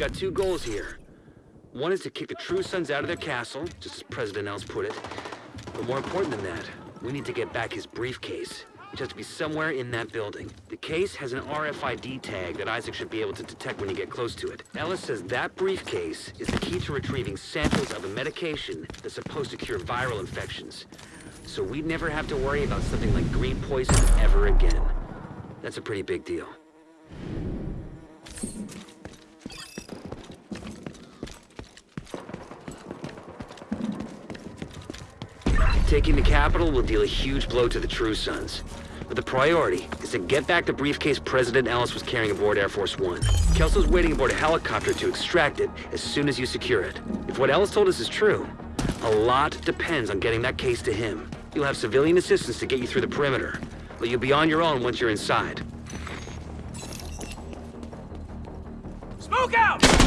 got two goals here. One is to kick the True Sons out of their castle, just as President Ellis put it. But more important than that, we need to get back his briefcase, which has to be somewhere in that building. The case has an RFID tag that ISAC should be able to detect when you get close to it. Ellis says that briefcase is the key to retrieving samples of a medication that's supposed to cure viral infections. So we'd never have to worry about something like green poison ever again. That's a pretty big deal. Taking the Capitol will deal a huge blow to the True Sons. But the priority is to get back the briefcase President Ellis was carrying aboard Air Force One. Kelso's waiting aboard a helicopter to extract it as soon as you secure it. If what Ellis told us is true, a lot depends on getting that case to him. You'll have civilian assistance to get you through the perimeter, but you'll be on your own once you're inside. Smoke out!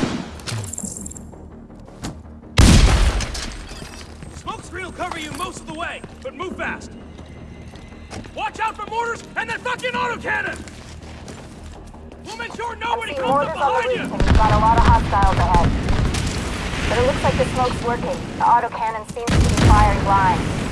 Cover you most of the way, but move fast. Watch out for mortars and that fucking autocannon! We'll make sure nobody comes up behind you! We've got a lot of hostiles ahead. But it looks like the smoke's working. The autocannon seems to be firing blind.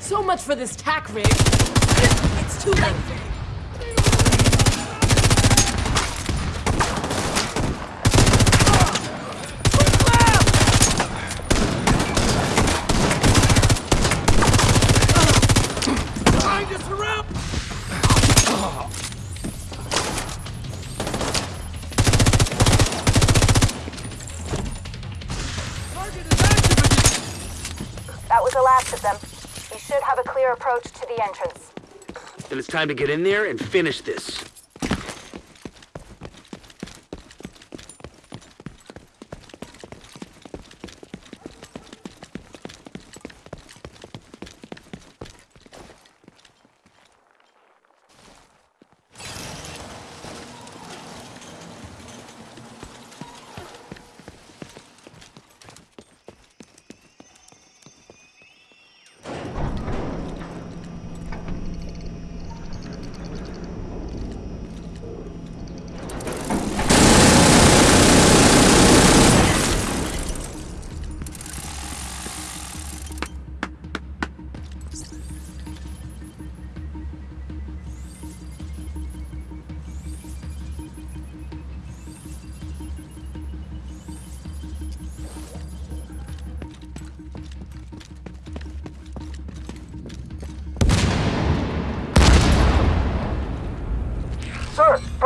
So much for this tack rig. It's too late. Behind us, around! That was the last of them. You should have a clear approach to the entrance. Then it's time to get in there and finish this.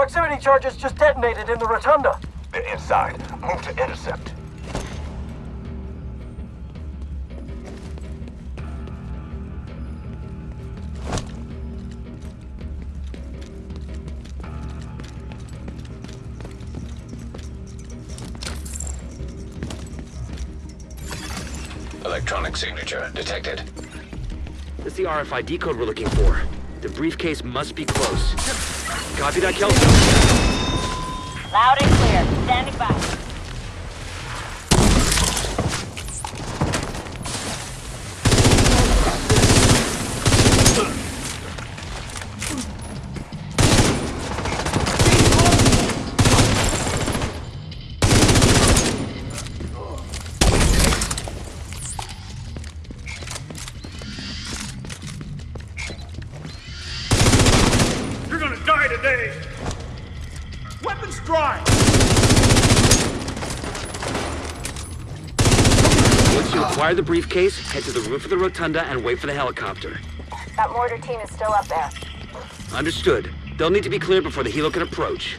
Proximity charges just detonated in the rotunda. They're inside. Move to intercept. Electronic signature detected. That's the RFID code we're looking for. The briefcase must be close. Copy that, Kelso? Loud and clear. Standing by. Acquire the briefcase, head to the roof of the rotunda and wait for the helicopter. That mortar team is still up there. Understood. They'll need to be cleared before the helo can approach.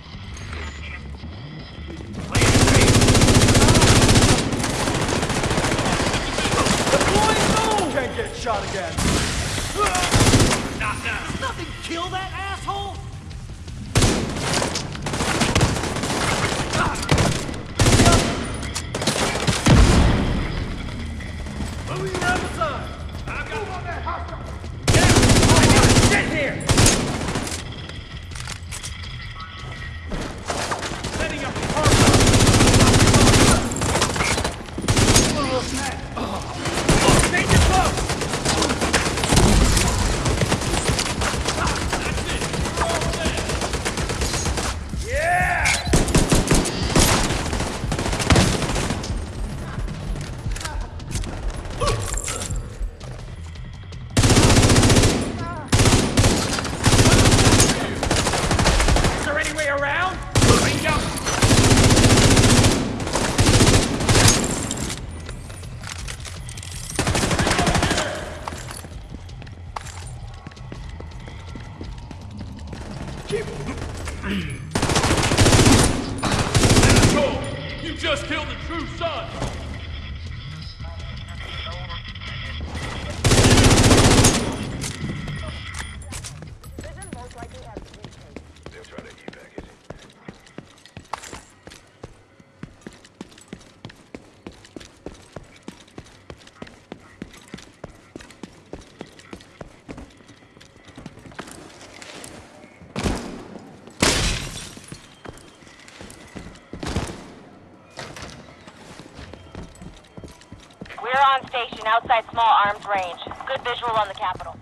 Station outside small arms range. Good visual on the Capitol.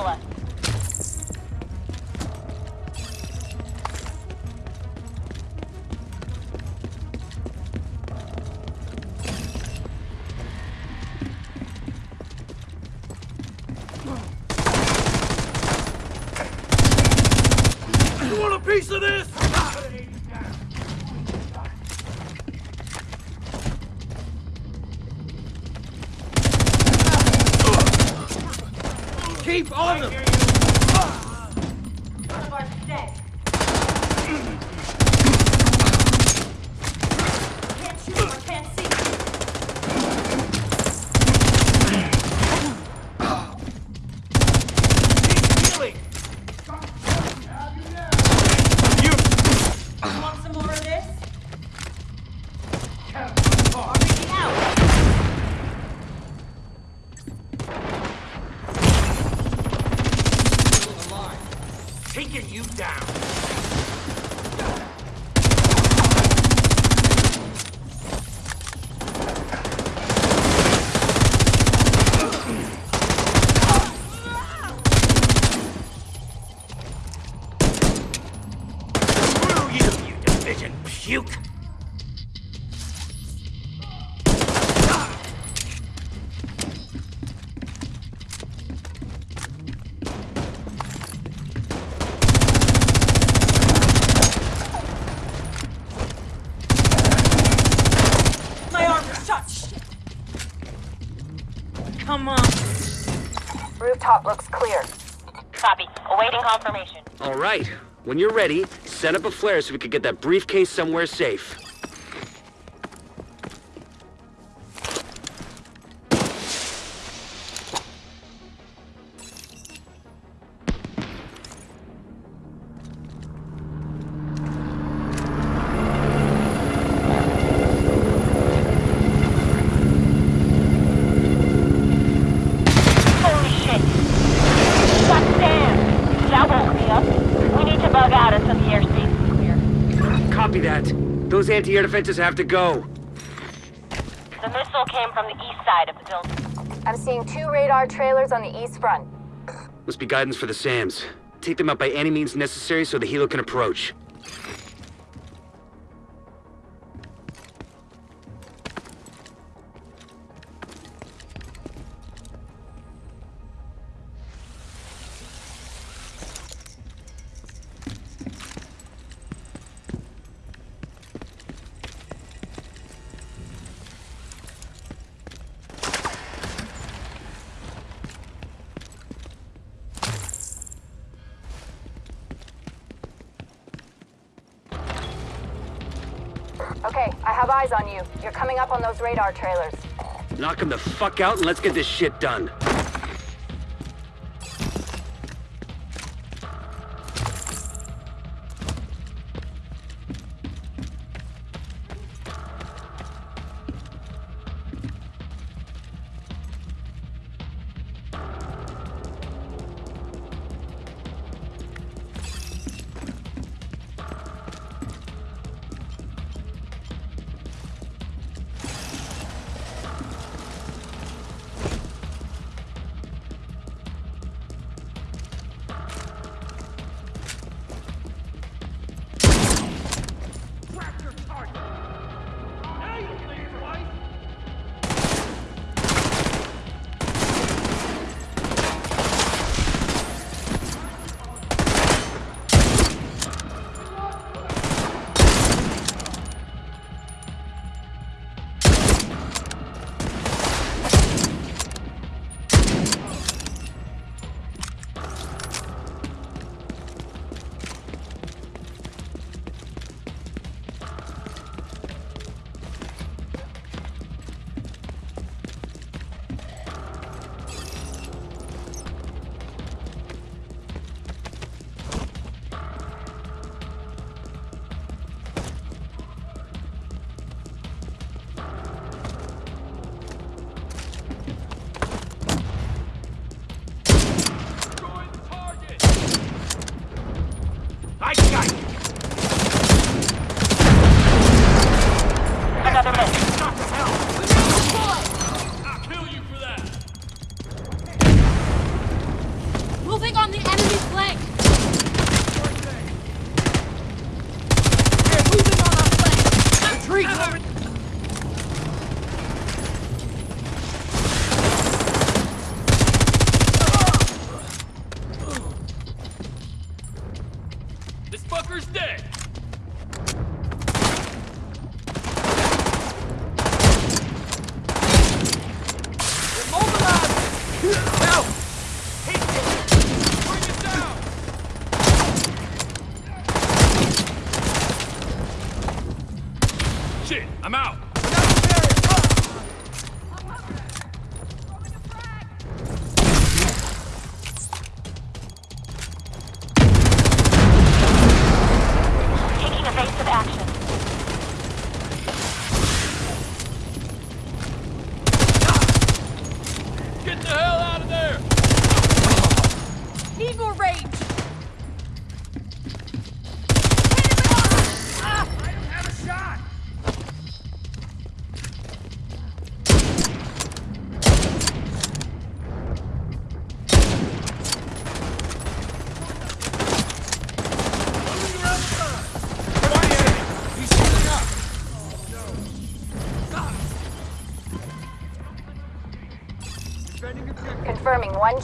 Flare Come on. Rooftop looks clear. Copy. Awaiting confirmation. All right. When you're ready, set up a flare so we can get that briefcase somewhere safe. Anti-air defenses have to go. The missile came from the east side of the building. I'm seeing two radar trailers on the east front. Must be guidance for the SAMs. Take them out by any means necessary so the helo can approach. Radar trailers. Knock them the fuck out and let's get this shit done. first day.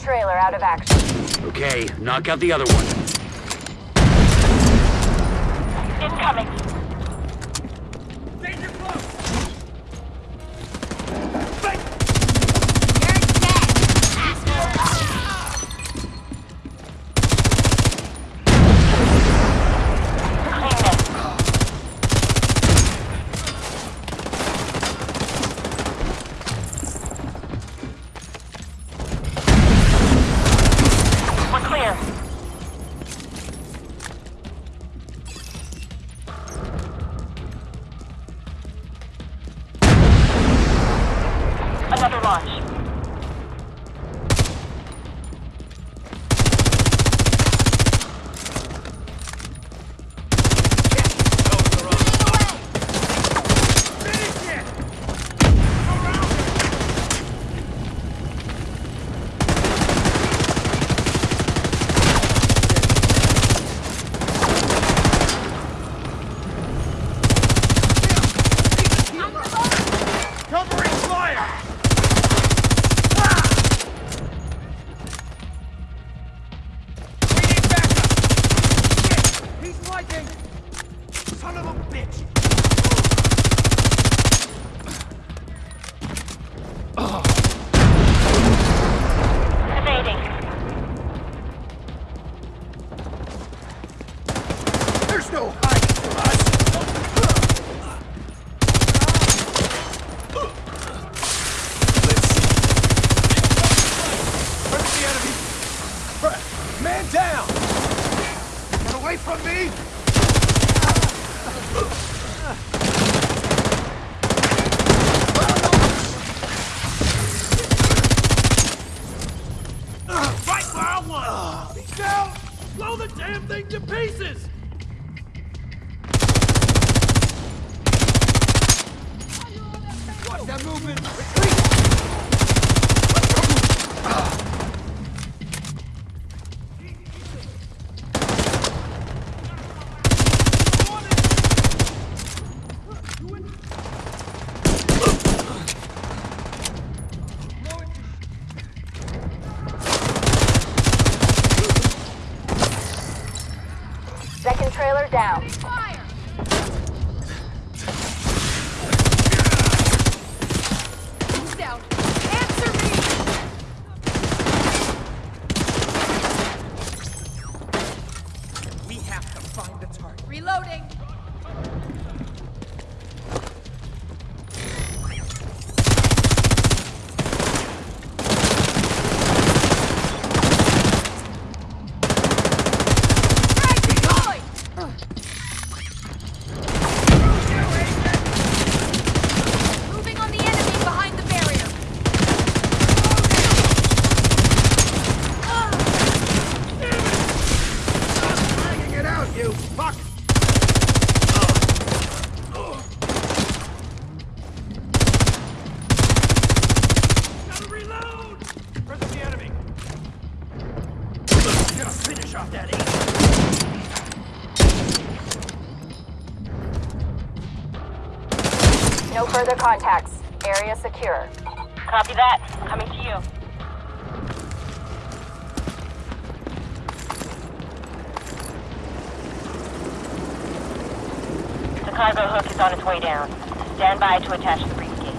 trailer out of action. Okay, knock out the other one. Incoming to attach the briefcase.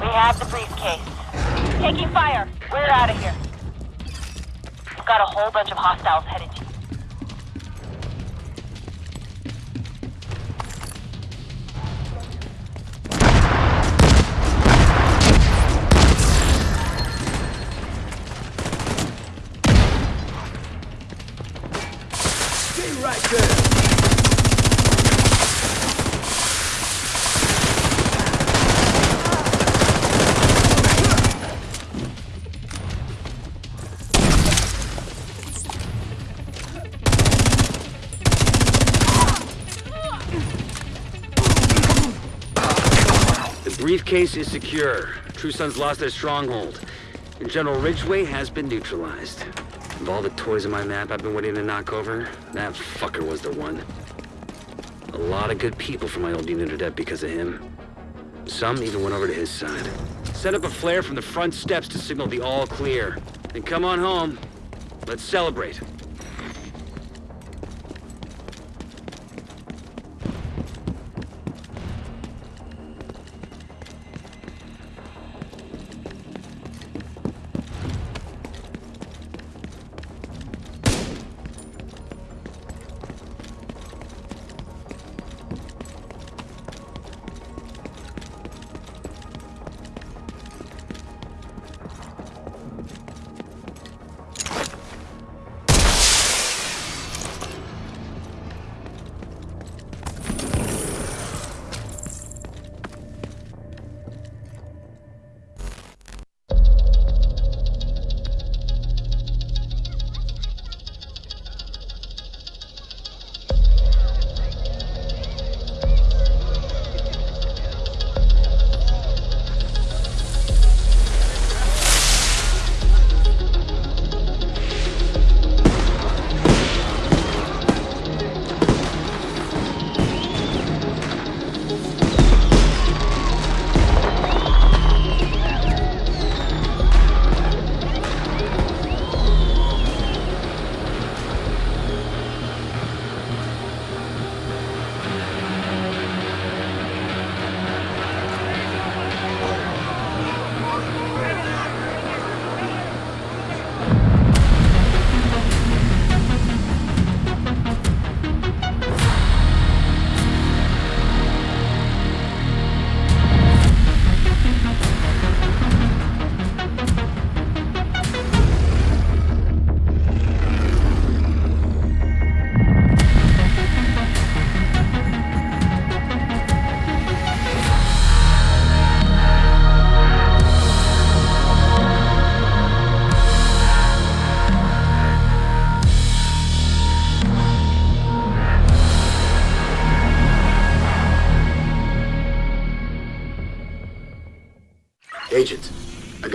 We have the briefcase. Taking fire. We're out of here. Got a whole bunch of hostiles headed The briefcase is secure. True Sons lost their stronghold. And General Ridgeway has been neutralized. Of all the toys on my map I've been waiting to knock over, that fucker was the one. A lot of good people from my old unit are dead because of him. Some even went over to his side. Set up a flare from the front steps to signal the all clear. And come on home. Let's celebrate.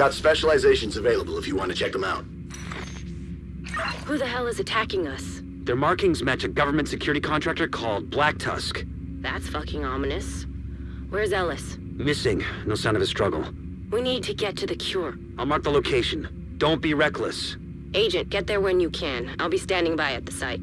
Got specializations available if you want to check them out. Who the hell is attacking us? Their markings match a government security contractor called Black Tusk. That's fucking ominous. Where's Ellis? Missing. No sign of a struggle. We need to get to the cure. I'll mark the location. Don't be reckless. Agent, get there when you can. I'll be standing by at the site.